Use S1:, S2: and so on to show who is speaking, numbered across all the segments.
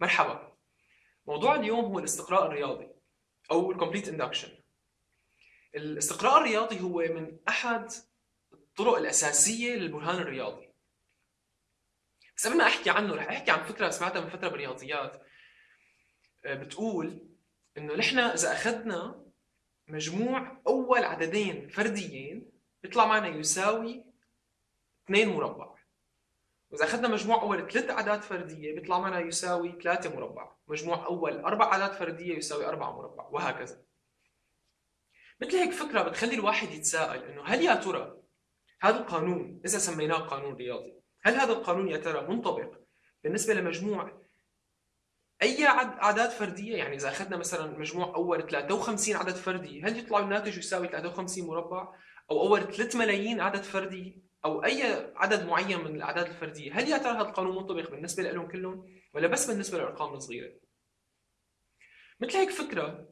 S1: مرحبا. موضوع اليوم هو الاستقراء الرياضي أو ال complete induction الاستقراء الرياضي هو من أحد الطرق الأساسية للبرهان الرياضي. بس قبل ما أحكي عنه رح أحكي عن فكرة سمعتها من فترة بالرياضيات. آه، بتقول إنه نحن إذا أخذنا مجموع أول عددين فرديين بيطلع معنا يساوي 2 مربع. وإذا أخذنا مجموع أول ثلاث أعداد فردية بيطلع معنا يساوي 3 مربع. مجموع أول أربع أعداد فردية يساوي 4 مربع وهكذا. مثل هيك فكرة بتخلي الواحد يتساءل إنه هل يا ترى هذا القانون إذا سميناه قانون رياضي هل هذا القانون يا ترى منطبق بالنسبة لمجموع أي أعداد فردية؟ يعني إذا أخذنا مثلا مجموع أول 53 عدد فردي هل يطلع الناتج يساوي 53 مربع؟ أو أول 3 ملايين عدد فردي؟ أو أي عدد معين من الأعداد الفردية. هل يا ترى هذا القانون منطبق بالنسبة لهم كلهم؟ ولا بس بالنسبة للارقام الصغيرة؟ مثل هيك فكرة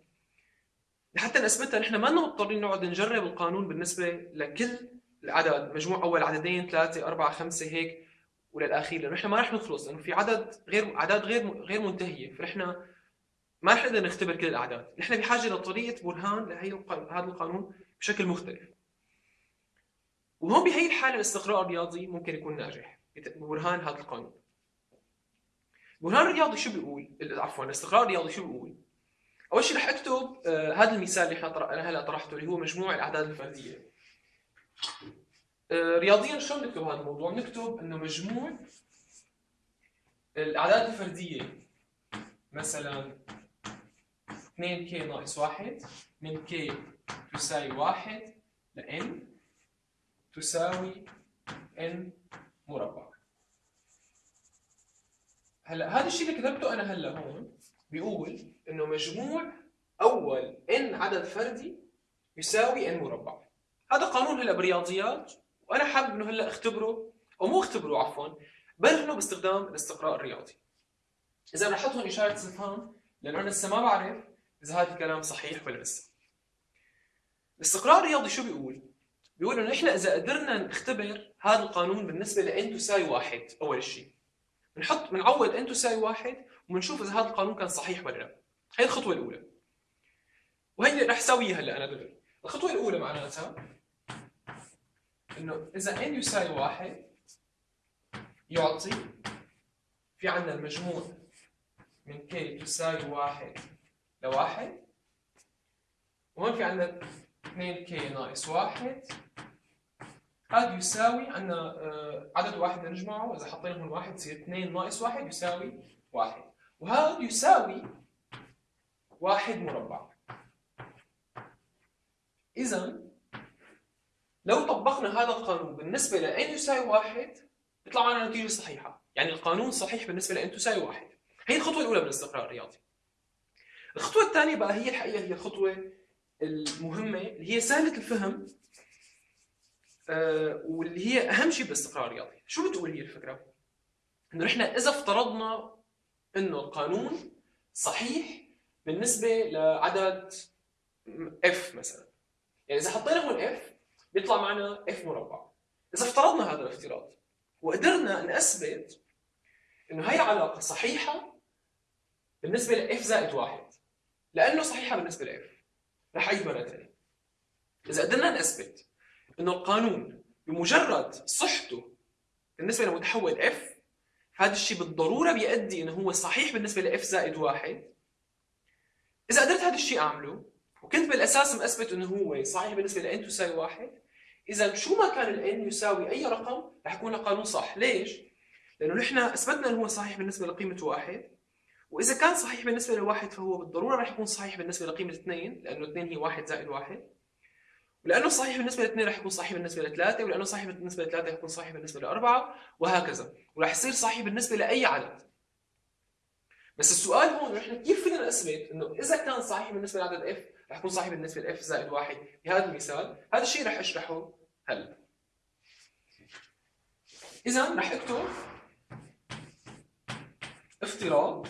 S1: لحتى نثبتها نحن ما مضطرين نقعد نجرب القانون بالنسبة لكل العدد مجموع أول عددين ثلاثة أربعة خمسة هيك وللاخير لأنه نحن ما رح نخلص لأنه في عدد غير أعداد غير غير منتهية. فنحن ما رح نقدر نختبر كل الأعداد، نحن بحاجة لطريقة برهان لهي هذا القانون بشكل مختلف. وهون بهي الحالة الاستقراء الرياضي ممكن يكون ناجح ببرهان هذا القانون. البرهان الرياضي شو بيقول؟ عفوا الاستقراء الرياضي شو بيقول؟ أول شيء رح أكتب آه هذا المثال اللي إحنا أنا هلا طرحته اللي هو مجموع الأعداد الفردية. آه رياضيا شلون نكتب هذا الموضوع؟ نكتب إنه مجموع الأعداد الفردية مثلا 2k ناقص 1 من k تساوي 1 ل n تساوي n مربع. هلا هذا الشيء اللي كتبته أنا هلا هون بيقول إنه مجموع أول n عدد فردي يساوي n مربع. هذا قانون هلا بالرياضيات وأنا حابب إنه هلا أختبره أو مو أختبره عفوا برهنه باستخدام الاستقراء الرياضي. إذا رح أحط هون إشارة استفهام لأنه أنا لسه ما بعرف إذا هذا الكلام صحيح ولا لسه. الاستقراء الرياضي شو بيقول؟ بيقول انه إذا قدرنا نختبر هذا القانون بالنسبة لأن تساوي واحد أول شيء. بنحط بنعوض ان تساوي واحد وبنشوف إذا هذا القانون كان صحيح ولا لا. هي الخطوة الأولى. وهي رح أسويها هلأ أنا دغري الخطوة الأولى معناتها إنه إذا n يساوي واحد يعطي في عندنا المجموع من k تساوي واحد لواحد وهون في عندنا 2k ناقص واحد. هذا يساوي عندنا آه، عدد واحد نجمعه إذا حطينا هون واحد يصير 2 ناقص واحد يساوي واحد. وهذا يساوي واحد مربع. اذا لو طبقنا هذا القانون بالنسبة ل n يساوي واحد بيطلع معنا نتيجة صحيحة. يعني القانون صحيح بالنسبة ل n تساوي واحد. هي الخطوة الأولى من الاستقراء الرياضي. الخطوة الثانية بقى هي الحقيقة هي الخطوة المهمة اللي هي سهلة الفهم آه واللي هي أهم شيء بالاستقراء الرياضي شو بتقول هي الفكرة؟ إنه نحن إذا افترضنا إنه القانون صحيح بالنسبة لعدد f مثلا. يعني إذا حطينا هون f بيطلع معنا f مربع. إذا افترضنا هذا الافتراض وقدرنا نثبت إنه هي علاقة صحيحة بالنسبة ل f زائد واحد. لأنه صحيحة بالنسبة ل f. رح اعيد مره ثانية إذا قدرنا نثبت إنه القانون بمجرد صحته بالنسبة لمتحول f هذا الشيء بالضرورة بيؤدي إنه هو صحيح بالنسبة ل f زائد واحد. إذا قدرت هذا الشيء أعمله وكنت بالأساس مثبت إنه هو صحيح بالنسبة ل n تساوي واحد إذا شو ما كان ال n يساوي أي رقم رح يكون القانون صح. ليش؟ لأنه نحن أثبتنا إنه هو صحيح بالنسبة لقيمة واحد. وإذا كان صحيح بالنسبة لواحد فهو بالضرورة رح يكون صحيح بالنسبة لقيمة اثنين لأنه اثنين هي واحد زائد واحد. ولأنه صحيح بالنسبة لاثنين رح يكون صحيح بالنسبة لثلاثة ولأنه صحيح بالنسبة لثلاثة رح يكون صحيح بالنسبة لأربعة وهكذا. ورح يصير صحيح بالنسبة لأي عدد. بس السؤال هون نحن كيف فينا نثبت إنه إذا كان صحيح بالنسبة لعدد اف رح يكون صحيح بالنسبة لاف زائد واحد. بهذا المثال هذا الشيء رح أشرحه هلا اذا رح أكتب افتراض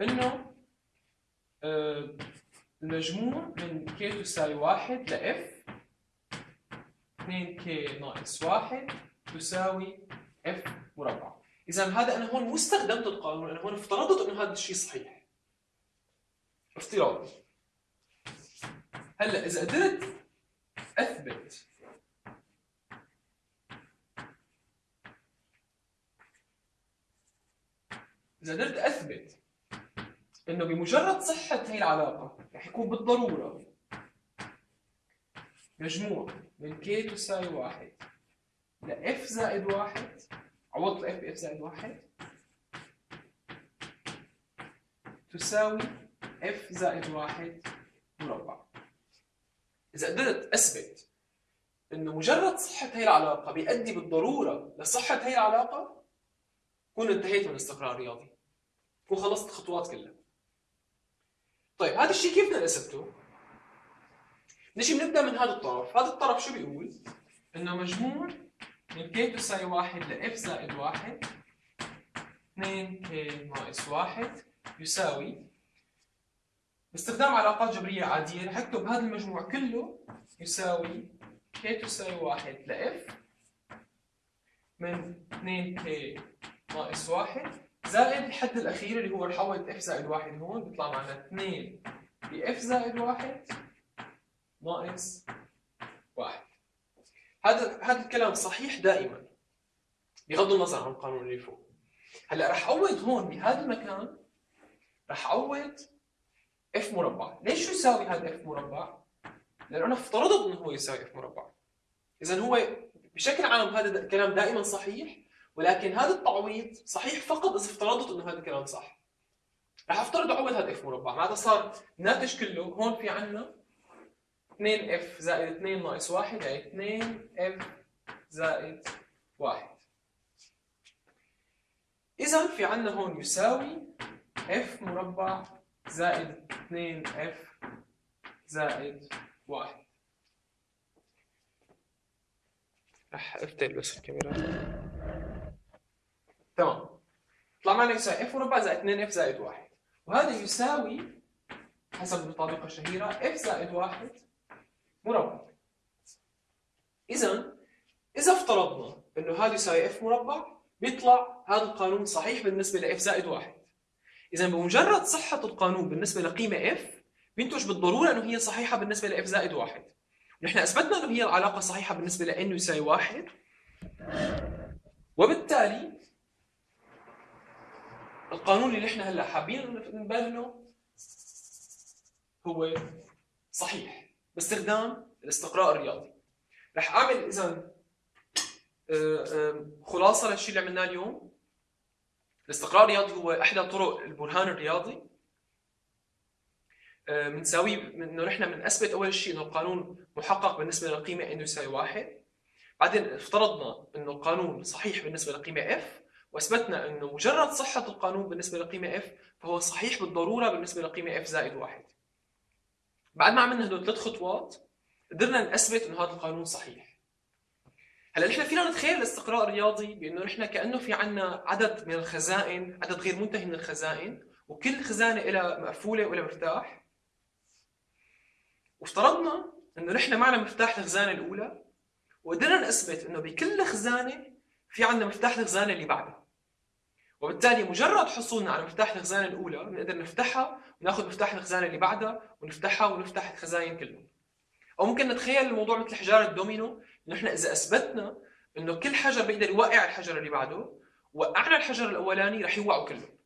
S1: إنه آه، المجموع من k تساوي واحد f 2k ناقص واحد تساوي اف مربع. إذا هذا أنا هون مو استخدمت القانون أنا هون افترضت إنه هذا الشيء صحيح. افتراض هلأ إذا قدرت أثبت إذا قدرت أثبت إنه بمجرد صحة هي العلاقة. رح يكون بالضرورة. مجموع من k تساوي واحد. ل f زائد واحد. عوضت f ب f زائد واحد. تساوي f زائد واحد مربع. إذا قدرت أثبت إنه مجرد صحة هي العلاقة بيؤدي بالضرورة لصحة هي العلاقة كون انتهيت من الاستقرار الرياضي كون خلصت الخطوات كلها. طيب هذا الشيء كيف بدنا نثبته؟ نجي بنبدا من هذا الطرف، هذا الطرف شو بيقول؟ إنه مجموع من k تساوي واحد ل f زائد واحد 2 k ناقص واحد يساوي باستخدام علاقات جبرية عادية رح اكتب هذا المجموع كله يساوي k تساوي واحد ل f من 2 k ناقص واحد زائد الحد الأخير اللي هو اعوض f زائد واحد هون بيطلع معنا 2 ب f زائد واحد ناقص واحد. هذا هذا الكلام صحيح دائما. بغض النظر عن القانون اللي فوق. هلأ رح اعوض هون بهذا المكان رح اعوض f مربع. ليش شو يساوي هذا f مربع؟ لأنه أنا افترضت إنه هو يساوي f مربع. اذا هو بشكل عام هذا الكلام دائما صحيح ولكن هذا التعويض صحيح فقط اذا افترضت إنه هذا الكلام صح. رح افترض اعوض هذا f مربع. معناتها صار الناتج كله هون في عندنا 2 f زائد 2 ناقص 1 يعني 2 f زائد 1 اذا في عندنا هون يساوي f مربع زائد 2 f زائد 1 رح افتل بس الكاميرا. طلع معنا يساوي f مربع زائد 2 f زائد 1 وهذا يساوي حسب المطابقة الشهيرة f زائد 1 مربع. اذا إذا افترضنا إنه هذا يساوي f مربع بيطلع هذا القانون صحيح بالنسبة ل f زائد واحد. اذا بمجرد صحة القانون بالنسبة لقيمة f بينتج بالضرورة إنه هي صحيحة بالنسبة ل f زائد واحد. نحن أثبتنا إنه هي العلاقة صحيحة بالنسبة لإنه يساوي واحد. وبالتالي القانون اللي نحن هلا حابين نبرهنه هو صحيح باستخدام الاستقراء الرياضي. رح أعمل إذا آه، خلاصة للشيء اللي عملناه اليوم. الاستقراء الرياضي هو إحدى طرق البرهان الرياضي. بنساوي آه، إنه نحن بنثبت أول شيء إنه القانون محقق بالنسبة للقيمه إنه يساوي واحد. بعدين افترضنا إنه القانون صحيح بالنسبة للقيمه اف وأثبتنا أنه مجرد صحة القانون بالنسبة للقيمه اف فهو صحيح بالضرورة بالنسبة للقيمه اف زائد واحد. بعد ما عملنا هدول ثلاث خطوات قدرنا نثبت إنه هذا القانون صحيح. هلا نحن فينا نتخيل الاستقراء الرياضي بأنه نحن كأنه في عندنا عدد من الخزائن عدد غير منتهي من الخزائن وكل خزانة لها مقفولة ولها مفتاح وافترضنا إنه نحن معنا مفتاح الخزانه الأولى وقدرنا نثبت إنه بكل خزانة في عندنا مفتاح الخزانة اللي بعدها وبالتالي مجرد حصولنا على مفتاح الخزانة الأولى بنقدر نفتحها وناخذ مفتاح الخزانة اللي بعدها ونفتحها ونفتح الخزاين كلهم. أو ممكن نتخيل الموضوع مثل حجار الدومينو نحن إذا أثبتنا إنه كل حجر بيقدر يوقع الحجر اللي بعده وقعنا الحجر الأولاني رح يوقعوا كلهم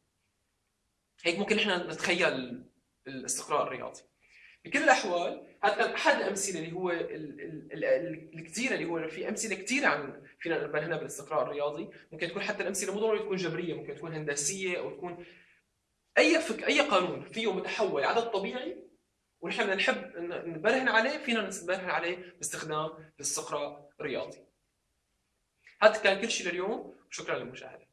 S1: هيك ممكن نحن نتخيل الاستقراء الرياضي. بكل الأحوال هذا أحد الامثله اللي هو الكثيره اللي هو في أمثلة كثيره عن فينا نبرهنها بالاستقراء الرياضي. ممكن تكون حتى الأمثلة مو ضروري تكون جبرية ممكن تكون هندسية أو تكون أي فك أي قانون فيه متحول عدد طبيعي ونحن نحب نبرهن عليه فينا نبرهن عليه باستخدام الاستقراء الرياضي. هذا كان كل شيء لليوم وشكرا للمشاهدة.